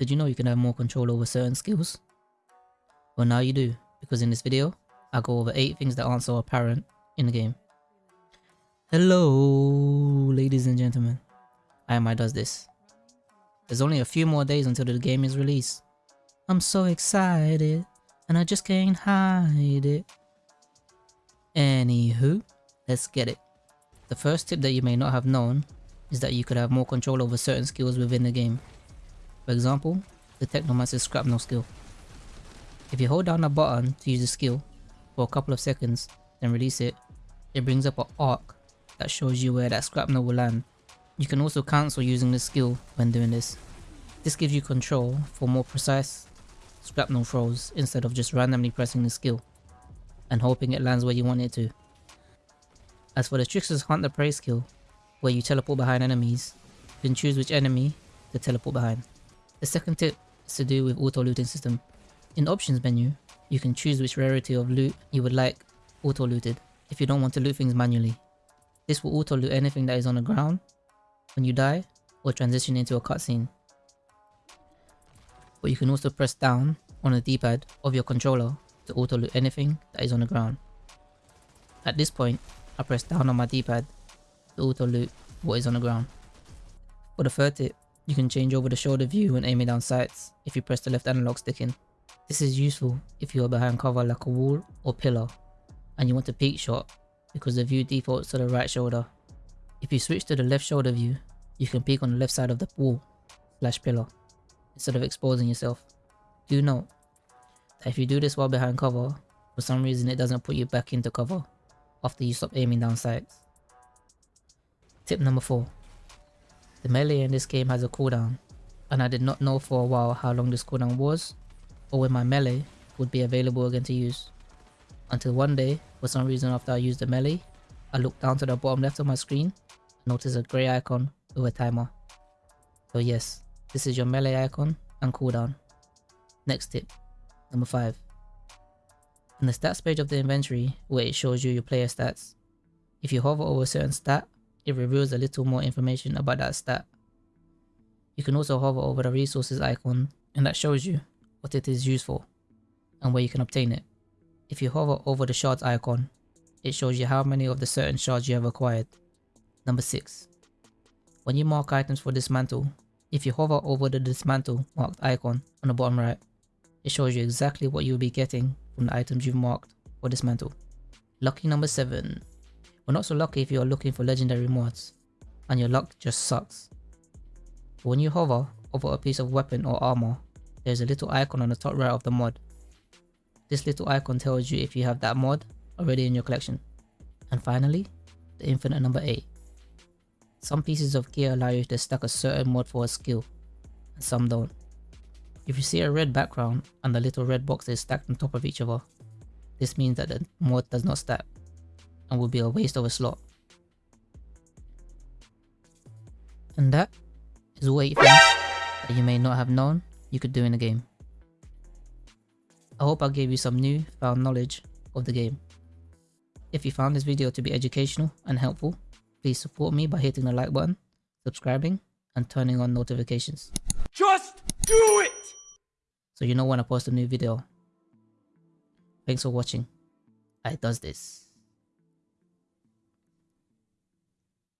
Did you know you can have more control over certain skills? Well now you do, because in this video, I'll go over 8 things that aren't so apparent in the game. Hello ladies and gentlemen, I am I does this. There's only a few more days until the game is released. I'm so excited, and I just can't hide it. Anywho, let's get it. The first tip that you may not have known is that you could have more control over certain skills within the game. For example, the Technomancer's Shrapnel skill. If you hold down a button to use the skill for a couple of seconds, then release it, it brings up an arc that shows you where that shrapnel will land. You can also cancel using the skill when doing this. This gives you control for more precise shrapnel throws instead of just randomly pressing the skill and hoping it lands where you want it to. As for the Trickster's Hunt the Prey skill, where you teleport behind enemies, you can choose which enemy to teleport behind. The second tip is to do with auto looting system. In options menu, you can choose which rarity of loot you would like auto looted if you don't want to loot things manually. This will auto loot anything that is on the ground when you die or transition into a cutscene. But you can also press down on the d-pad of your controller to auto loot anything that is on the ground. At this point, I press down on my d-pad to auto loot what is on the ground. For the third tip, you can change over the shoulder view when aiming down sights if you press the left analog stick in. This is useful if you are behind cover like a wall or pillar and you want a peek shot because the view defaults to the right shoulder. If you switch to the left shoulder view, you can peek on the left side of the wall slash pillar instead of exposing yourself. Do note that if you do this while behind cover, for some reason it doesn't put you back into cover after you stop aiming down sights. Tip number 4. The melee in this game has a cooldown, and I did not know for a while how long this cooldown was, or when my melee would be available again to use. Until one day, for some reason after I used the melee, I looked down to the bottom left of my screen and noticed a grey icon with a timer. So yes, this is your melee icon and cooldown. Next tip, number 5. In the stats page of the inventory, where it shows you your player stats, if you hover over a certain stat, it reveals a little more information about that stat. You can also hover over the resources icon and that shows you what it is used for and where you can obtain it. If you hover over the shards icon, it shows you how many of the certain shards you have acquired. Number 6. When you mark items for dismantle, if you hover over the dismantle marked icon on the bottom right, it shows you exactly what you'll be getting from the items you've marked for dismantle. Lucky number 7. We're not so lucky if you are looking for legendary mods, and your luck just sucks. But when you hover over a piece of weapon or armor, there's a little icon on the top right of the mod this little icon tells you if you have that mod already in your collection. And finally, the infinite number 8. Some pieces of gear allow you to stack a certain mod for a skill, and some don't. If you see a red background and the little red boxes stacked on top of each other, this means that the mod does not stack and will be a waste of a slot. And that is all 8 things that you may not have known you could do in the game. I hope I gave you some new found knowledge of the game. If you found this video to be educational and helpful, please support me by hitting the like button, subscribing, and turning on notifications. Just do it! So you know when I post a new video. Thanks for watching. I does this.